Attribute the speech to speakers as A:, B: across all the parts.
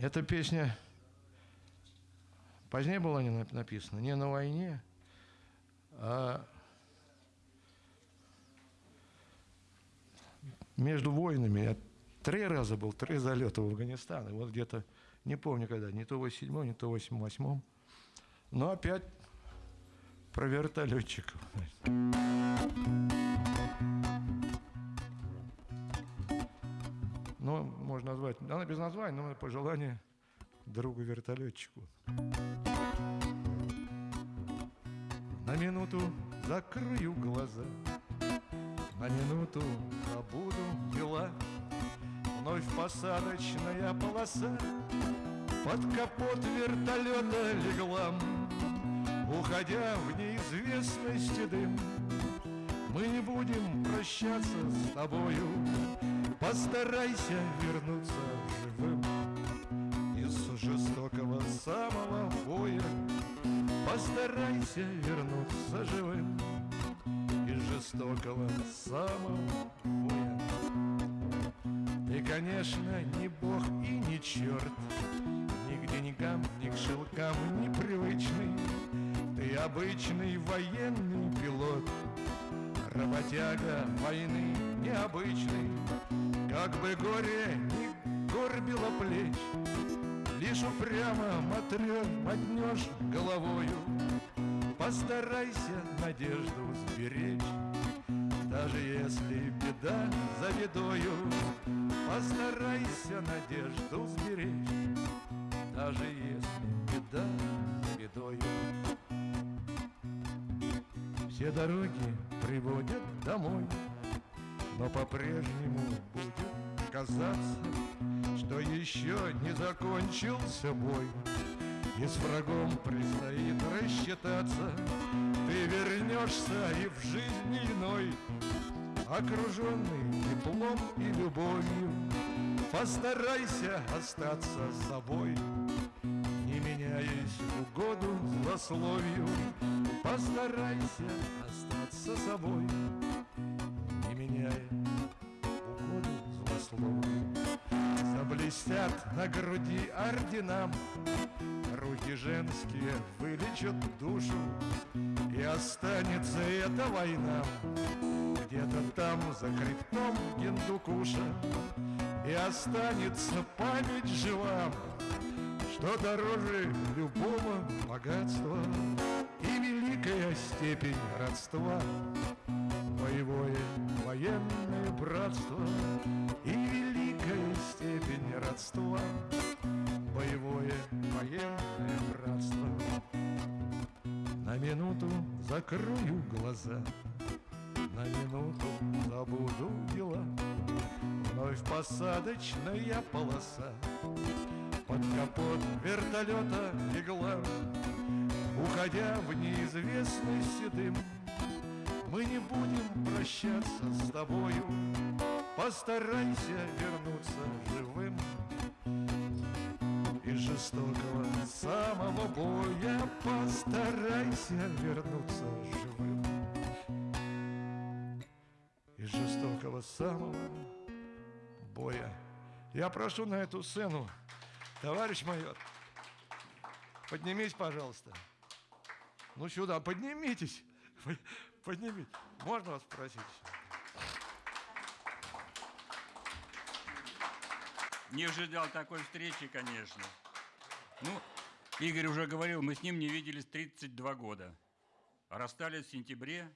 A: Эта песня позднее была не написана, не на войне, а между войнами. Я три раза был, три залета в Афганистан. И вот где-то, не помню когда, не то в 87 не то в 88 Но опять про вертолетчиков. Ну, можно назвать, она без названия, но пожелание другу-вертолетчику. На минуту закрою глаза, на минуту забуду дела. Вновь посадочная полоса Под капот вертолета легла Уходя в неизвестности дым Мы не будем прощаться с тобою Постарайся вернуться живым Из жестокого самого боя. Постарайся вернуться живым Из жестокого самого боя. Ты, конечно, не бог и не черт Ни к деньгам, ни к шелкам непривычный Ты обычный военный пилот Работяга войны необычный Как бы горе не горбило плеч Лишь упрямо матрешь, мотнешь головою. Постарайся надежду сберечь Даже если беда за бедою. Постарайся надежду сберечь Даже если беда за бедою. Все дороги приводят домой Но по-прежнему будет казаться Что еще не закончился бой. И с врагом предстоит рассчитаться. Ты вернешься и в жизни иной Окруженный теплом и любовью. Постарайся остаться собой Не меняясь в угоду злословию. Постарайся остаться собой Меняя в угоду злословию Заблестят на груди орденам. Руки женские вылечат душу И останется эта война. Где-то там за хребтом Гендукуша И останется память жива Что дороже любого богатства И великая степень родства. Боевое военное братство И великая степень родства. Боевое военное братство. На минуту закрою глаза На минуту забуду дела. Вновь посадочная полоса. Под капот вертолета легла Уходя в неизвестность дым Мы не будем прощаться с тобою. Постарайся вернуться живым Из жестокого самого боя. Постарайся вернуться живым Из жестокого самого боя. Я прошу на эту сцену Товарищ майор Поднимись, пожалуйста. Ну сюда, поднимитесь Поднимитесь Можно вас спросить?
B: Не ожидал такой встречи, конечно. Ну, Игорь уже говорил, мы с ним не виделись 32 года. Расстались в сентябре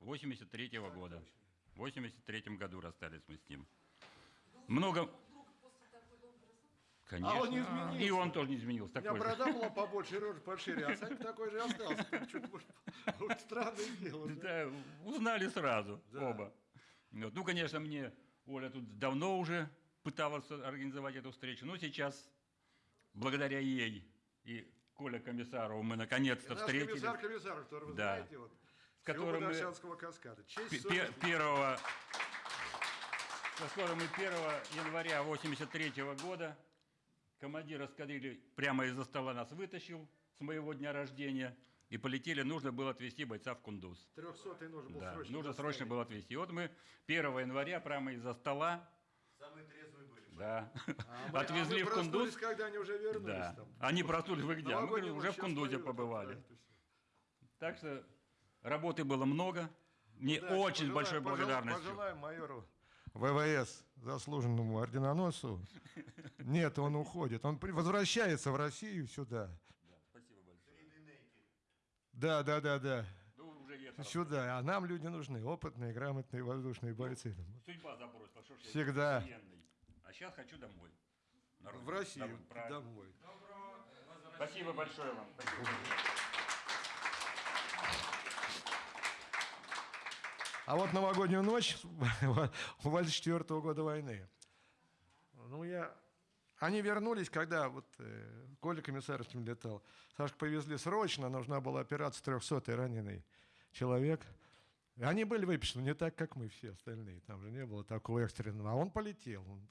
B: 83 -го года. В 83 году расстались мы с ним. Много... Конечно.
A: А он не изменился.
B: И он тоже не изменился.
A: У меня
B: Такой
A: борода была побольше, рожа пошире, а Санька такой же остался. Вот странное дело. да.
B: Узнали сразу оба. Ну, конечно, мне Оля тут давно уже пыталась организовать эту встречу, но сейчас, благодаря ей и Коля Комиссарову, мы наконец-то встретились.
A: комиссар комиссаров, который вы
B: Да.
A: знаете, вот,
B: С которым мы-
A: каскада. Честь,
B: первого, с которым мы 1 января 83 года командир эскадрильи прямо из-за стола нас вытащил с моего дня рождения и полетели, нужно было отвезти бойца в Кундуз.
A: 300 нужно было
B: Да,
A: срочно
B: нужно
A: доставить.
B: срочно было отвезти. И вот мы 1 января прямо из-за стола,
C: Самые трезвые были.
B: Да.
A: А мы-
B: Отвезли
A: а мы
B: в Кундуз.
A: когда они уже вернулись
B: Да.
A: там.
B: Они проснулись, вы где? А Мы говорим, уже в Кундузе побывали.
A: да.
B: Так что работы было много. Мне
A: Удачи,
B: очень
A: пожелаем-
B: большой благодарностью.
A: Пожелаем майору ВВС, заслуженному орденоносцу. Нет, он уходит. Он возвращается в Россию сюда.
B: Спасибо большое.
A: Да, да, да, да.
B: Ну, уже.
A: Сюда. А нам люди нужны. Опытные, грамотные воздушные бойцы.
B: Судьба забросила. Что ж я
A: Всегда.
B: военный. А сейчас хочу домой. На
A: В. Россию.
B: Домой, правильно.
A: Домой.
B: Спасибо большое вам. Спасибо.
A: А вот новогоднюю ночь 24 года войны. Ну, я... Они вернулись, когда вот э, Коля Комиссарским летал. Сашку повезли срочно, нужна была операция 300 раненый человек. И они были выписаны не так, как мы все остальные. Там же не было такого экстренного. А он полетел. Он,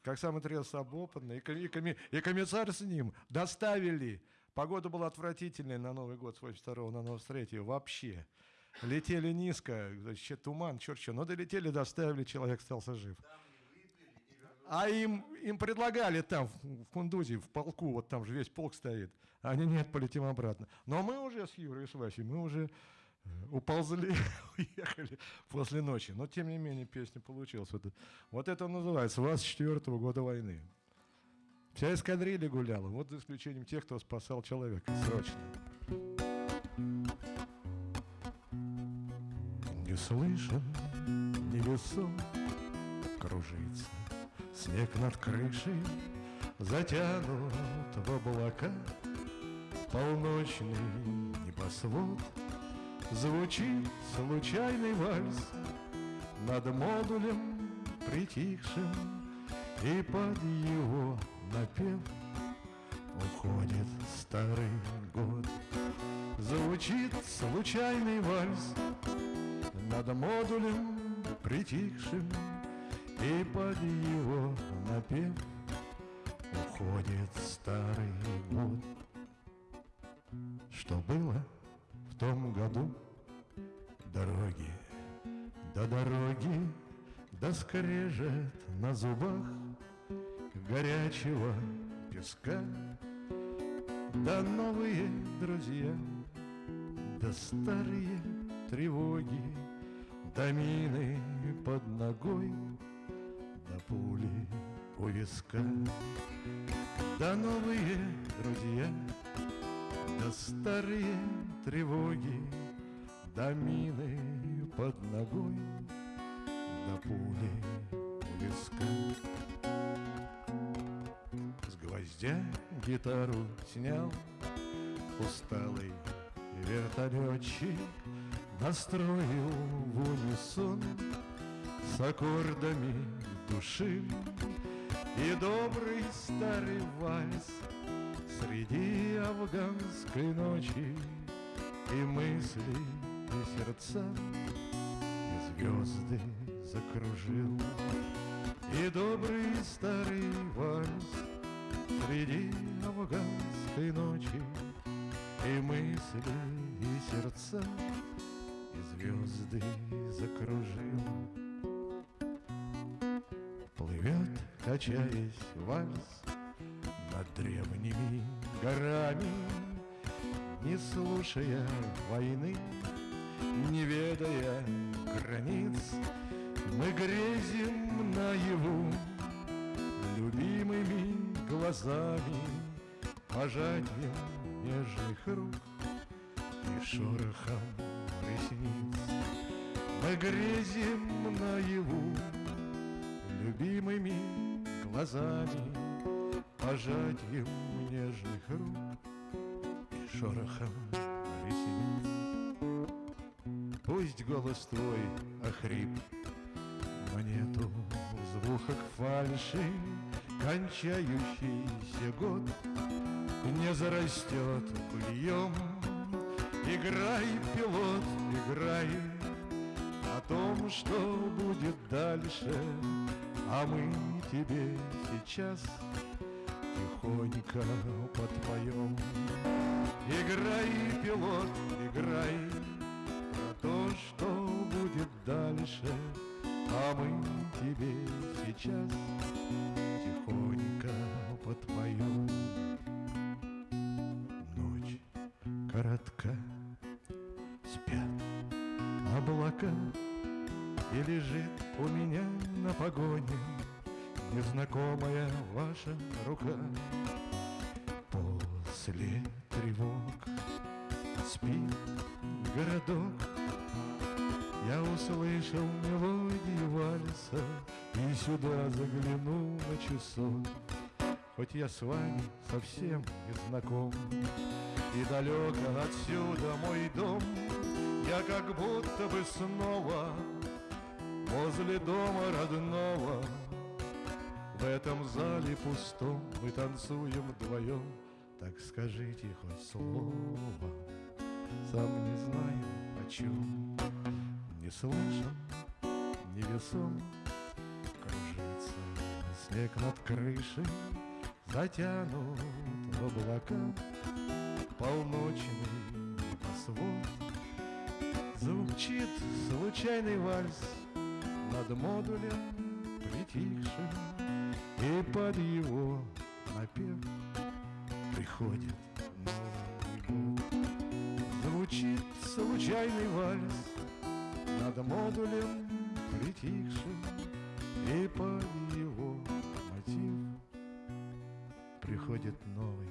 A: как самый трезвый опытный. И, коми- и, коми- и комиссар с ним доставили. Погода была отвратительная на Новый год с 82 на 93 вообще. Летели низко, вообще туман, черт что. Но долетели, доставили, человек остался жив. А им, им предлагали там, в Кундузе, в полку, вот там же весь полк стоит. Они, нет, полетим обратно. Но мы уже с Юрой и с Васей, мы уже э, уползли, уехали после ночи. Но, тем не менее, песня получилась. Вот, вот это называется «Вас четвертого года войны». Вся эскадрилья гуляла, вот за исключением тех, кто спасал человека срочно. Не слышен, невесом кружится Снег над крышей затянут в облака. Полночный небосвод Звучит случайный вальс Над модулем притихшим И под его напев Уходит старый год. Звучит случайный вальс Над модулем притихшим И под его напев Уходит старый год. Что было в том году? Дороги, до дороги Да скрежет на зубах Горячего песка. Да новые друзья Да старые тревоги Да мины под ногой Да пули у виска. Да новые друзья Да старые тревоги Да мины под ногой Да пули у виска. С гвоздя гитару снял Усталый вертолетчик Настроил в унисон С аккордами души. И добрый старый вальс Среди афганской ночи. И мысли, и сердца И звезды закружил. И добрый старый вальс Среди афганской ночи. И мысли, и сердца звезды закружил. Плывет, качаясь вальс Над древними горами Не слушая войны Не ведая границ Мы грезим наяву Любимыми глазами Пожатием нежных рук И шорохом ресниц Мы грезим наяву Любимыми глазами Пожатием нежных рук И шорохом ресниц. Пусть голос твой охрип Но нету в звуках фальши Кончающийся год. Не зарастет быльем Играй, пилот, играй О том, что будет дальше. А мы тебе сейчас Тихонько подпоем. Играй, пилот, играй Про то, что будет дальше. А мы тебе сейчас тихонько подпоем. На погоне Незнакомая ваша рука. После тревог спит городок, Я услышал мелодию вальса И сюда заглянул на часок. Хоть я с вами совсем не знаком И далеко отсюда мой дом Я как будто бы снова Возле дома родного В этом зале пустом Мы танцуем вдвоем. Так скажите хоть слово Сам не знаю о чем Не слышен, не весом Кружится снег над крышей Затянут в облака Полночный небосвод Звучит случайный вальс Над модулем притихшим И под его напев Приходит Новый год Звучит случайный вальс Над модулем притихшим И под его мотив приходит новый